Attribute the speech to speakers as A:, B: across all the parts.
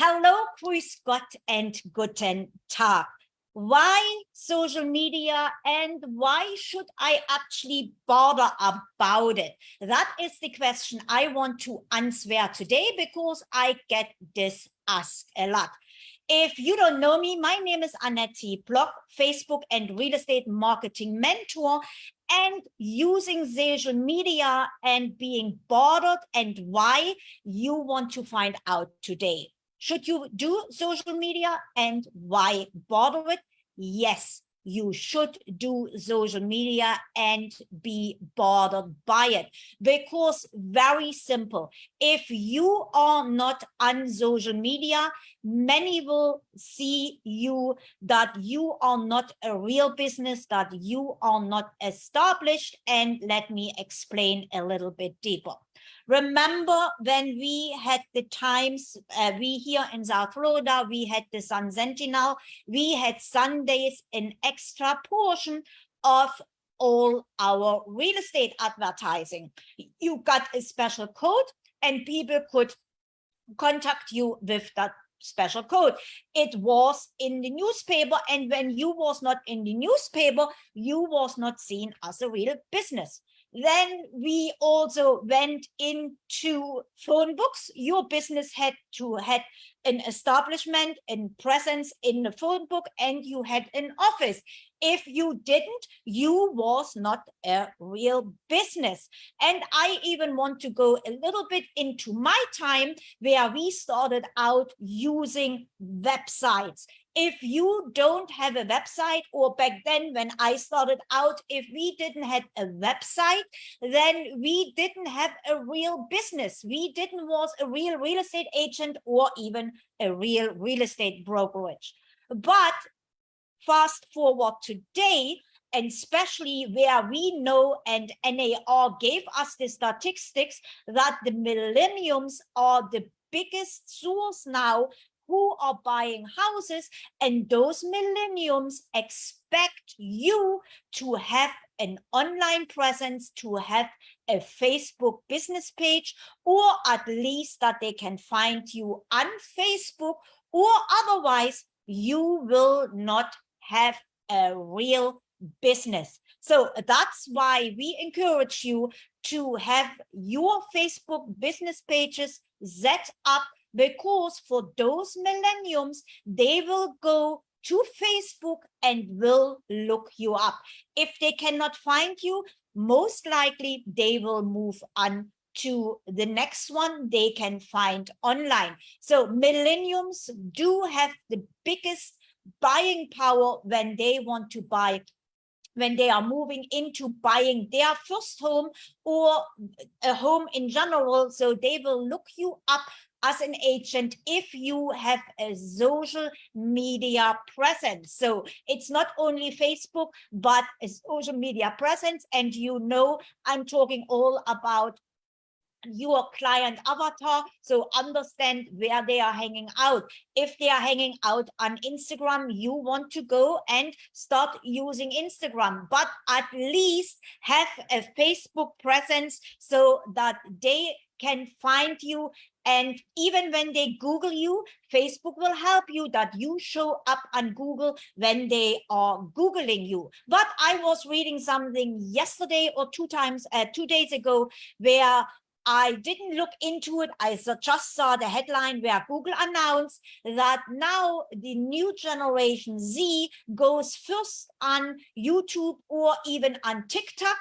A: Hello, grüß Gott and guten Tag. Why social media and why should I actually bother about it? That is the question I want to answer today because I get this asked a lot. If you don't know me, my name is Annette Block, Facebook and real estate marketing mentor and using social media and being bothered and why you want to find out today. Should you do social media and why bother it? Yes, you should do social media and be bothered by it. Because very simple. If you are not on social media many will see you that you are not a real business that you are not established. And let me explain a little bit deeper Remember when we had the times, uh, we here in South Florida, we had the Sun Sentinel, we had Sundays an extra portion of all our real estate advertising. You got a special code and people could contact you with that special code. It was in the newspaper and when you was not in the newspaper, you was not seen as a real business. Then we also went into phone books. Your business had to had an establishment and presence in the phone book and you had an office. If you didn't, you was not a real business. And I even want to go a little bit into my time where we started out using websites if you don't have a website or back then when I started out, if we didn't have a website, then we didn't have a real business. We didn't was a real real estate agent or even a real real estate brokerage. But fast forward today, and especially where we know and NAR gave us the statistics that the millenniums are the biggest source now who are buying houses and those millenniums expect you to have an online presence to have a Facebook business page or at least that they can find you on Facebook or otherwise you will not have a real business. So that's why we encourage you to have your Facebook business pages set up because for those millenniums, they will go to Facebook and will look you up. If they cannot find you, most likely they will move on to the next one they can find online. So millenniums do have the biggest buying power when they want to buy when they are moving into buying their first home or a home in general. So they will look you up as an agent if you have a social media presence. So it's not only Facebook, but a social media presence. And you know, I'm talking all about your client avatar so understand where they are hanging out if they are hanging out on instagram you want to go and start using instagram but at least have a facebook presence so that they can find you and even when they Google you, Facebook will help you that you show up on Google when they are Googling you. But I was reading something yesterday or two times, uh, two days ago, where I didn't look into it. I just saw the headline where Google announced that now the new generation Z goes first on YouTube or even on TikTok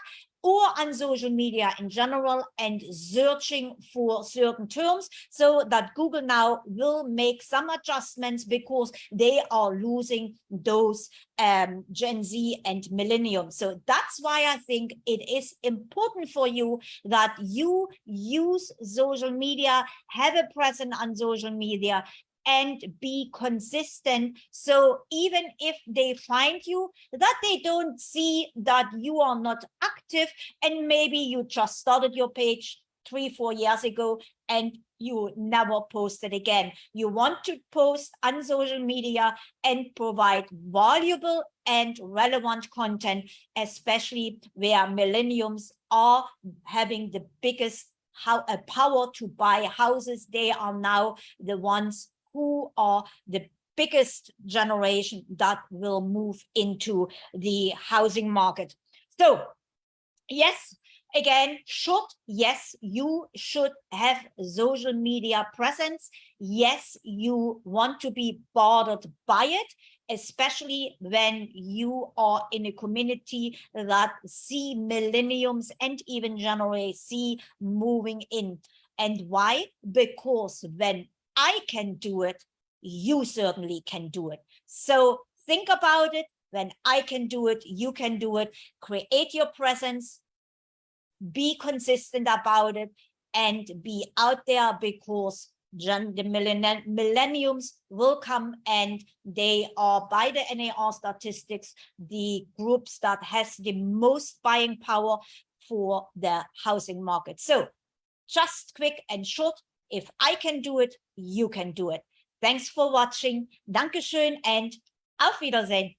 A: or on social media in general and searching for certain terms so that Google now will make some adjustments because they are losing those um, Gen Z and Millennium. So that's why I think it is important for you that you use social media, have a presence on social media, and be consistent. So even if they find you, that they don't see that you are not active and maybe you just started your page three, four years ago and you never posted again. You want to post on social media and provide valuable and relevant content, especially where millenniums are having the biggest how a power to buy houses. They are now the ones who are the biggest generation that will move into the housing market. So yes, again, should, yes, you should have social media presence. Yes, you want to be bothered by it, especially when you are in a community that see millenniums and even Generation Z moving in. And why? Because when I can do it, you certainly can do it. So think about it. When I can do it, you can do it. Create your presence, be consistent about it, and be out there because the millenniums will come and they are by the NAR statistics, the groups that has the most buying power for the housing market. So just quick and short, if I can do it, you can do it. Thanks for watching. Dankeschön and auf Wiedersehen.